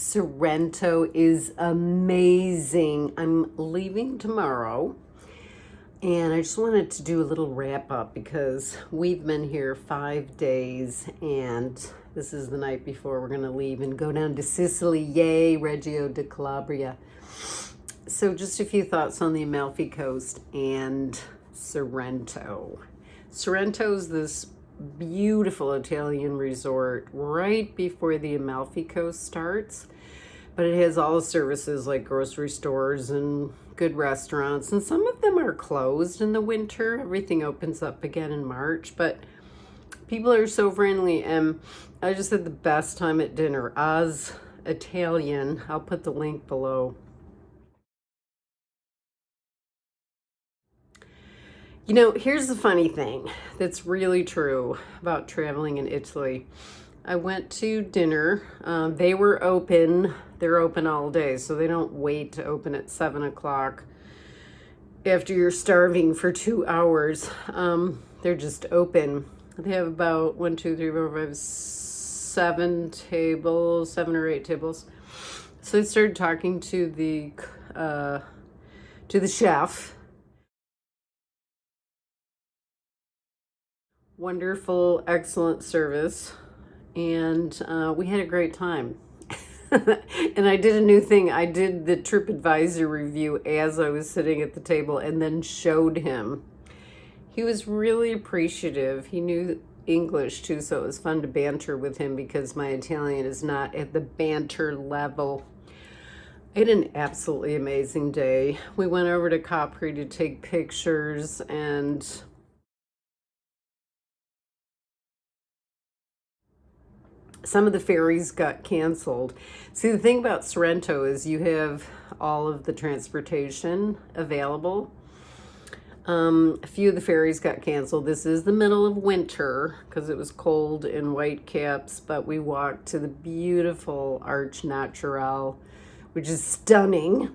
Sorrento is amazing. I'm leaving tomorrow and I just wanted to do a little wrap up because we've been here five days and this is the night before we're going to leave and go down to Sicily. Yay, Reggio di Calabria. So just a few thoughts on the Amalfi Coast and Sorrento. Sorrento's this beautiful Italian resort right before the Amalfi Coast starts. But it has all the services like grocery stores and good restaurants. And some of them are closed in the winter. Everything opens up again in March. But people are so friendly. And I just had the best time at dinner. Oz Italian. I'll put the link below. You know, here's the funny thing that's really true about traveling in Italy. I went to dinner. Um, they were open. They're open all day, so they don't wait to open at 7 o'clock after you're starving for two hours. Um, they're just open. They have about one, two, three, four, five, seven tables, seven or eight tables. So I started talking to the uh, to the chef wonderful, excellent service. And uh, we had a great time. and I did a new thing. I did the TripAdvisor review as I was sitting at the table and then showed him. He was really appreciative. He knew English too, so it was fun to banter with him because my Italian is not at the banter level. I had an absolutely amazing day. We went over to Capri to take pictures and some of the ferries got canceled. See, the thing about Sorrento is you have all of the transportation available. Um, a few of the ferries got canceled. This is the middle of winter because it was cold in Whitecaps, but we walked to the beautiful Arch Natural, which is stunning.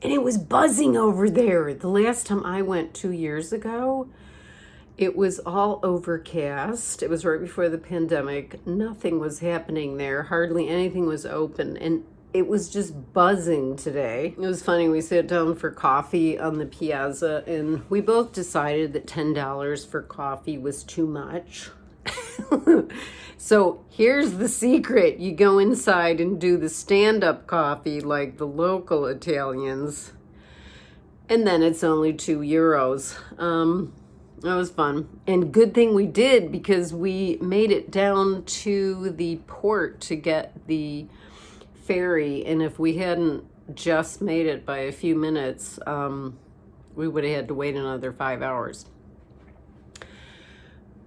And it was buzzing over there. The last time I went two years ago, it was all overcast. It was right before the pandemic. Nothing was happening there. Hardly anything was open. And it was just buzzing today. It was funny. We sat down for coffee on the piazza and we both decided that $10 for coffee was too much. so here's the secret. You go inside and do the stand-up coffee like the local Italians. And then it's only two euros. Um, that was fun. And good thing we did because we made it down to the port to get the ferry. And if we hadn't just made it by a few minutes, um, we would have had to wait another five hours.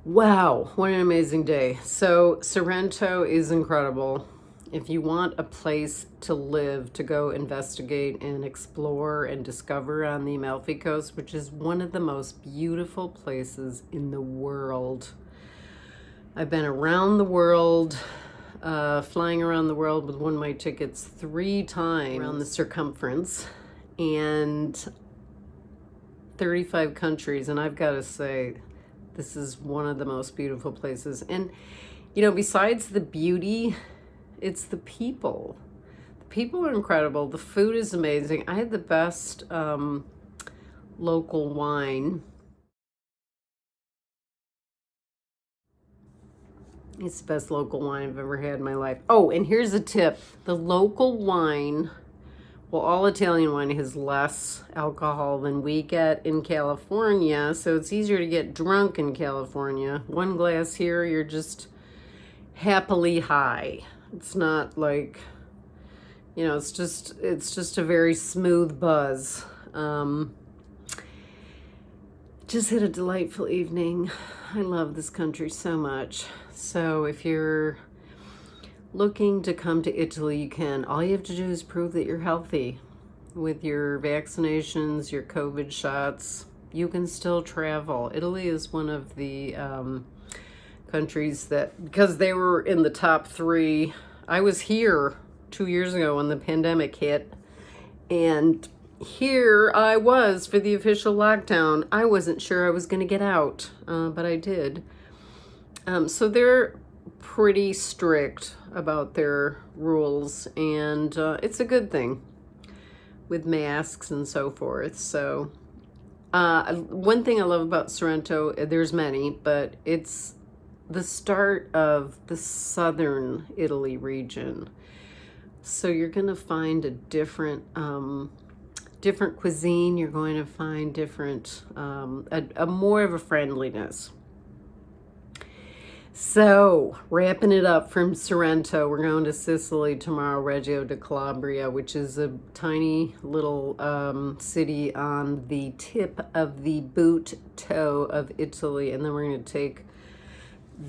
Wow, what an amazing day. So Sorrento is incredible if you want a place to live, to go investigate and explore and discover on the Amalfi Coast, which is one of the most beautiful places in the world. I've been around the world, uh, flying around the world with one of my tickets three times around the circumference and 35 countries. And I've got to say, this is one of the most beautiful places. And, you know, besides the beauty it's the people. The people are incredible. The food is amazing. I had the best um, local wine. It's the best local wine I've ever had in my life. Oh, and here's a tip. The local wine, well, all Italian wine has less alcohol than we get in California, so it's easier to get drunk in California. One glass here, you're just happily high. It's not like, you know, it's just, it's just a very smooth buzz. Um, just had a delightful evening. I love this country so much. So if you're looking to come to Italy, you can. All you have to do is prove that you're healthy with your vaccinations, your COVID shots. You can still travel. Italy is one of the um, countries that, because they were in the top three, I was here two years ago when the pandemic hit, and here I was for the official lockdown. I wasn't sure I was going to get out, uh, but I did. Um, so they're pretty strict about their rules, and uh, it's a good thing with masks and so forth. So, uh, one thing I love about Sorrento, there's many, but it's the start of the southern Italy region. So you're going to find a different um, different cuisine. You're going to find different, um, a, a more of a friendliness. So, wrapping it up from Sorrento, we're going to Sicily tomorrow, Reggio di Calabria, which is a tiny little um, city on the tip of the boot toe of Italy. And then we're going to take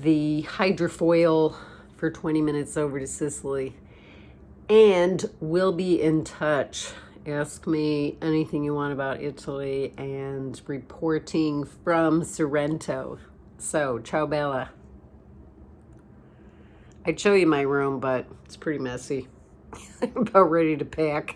the hydrofoil for 20 minutes over to Sicily. And we'll be in touch. Ask me anything you want about Italy and reporting from Sorrento. So, ciao bella. I'd show you my room, but it's pretty messy. I'm about ready to pack.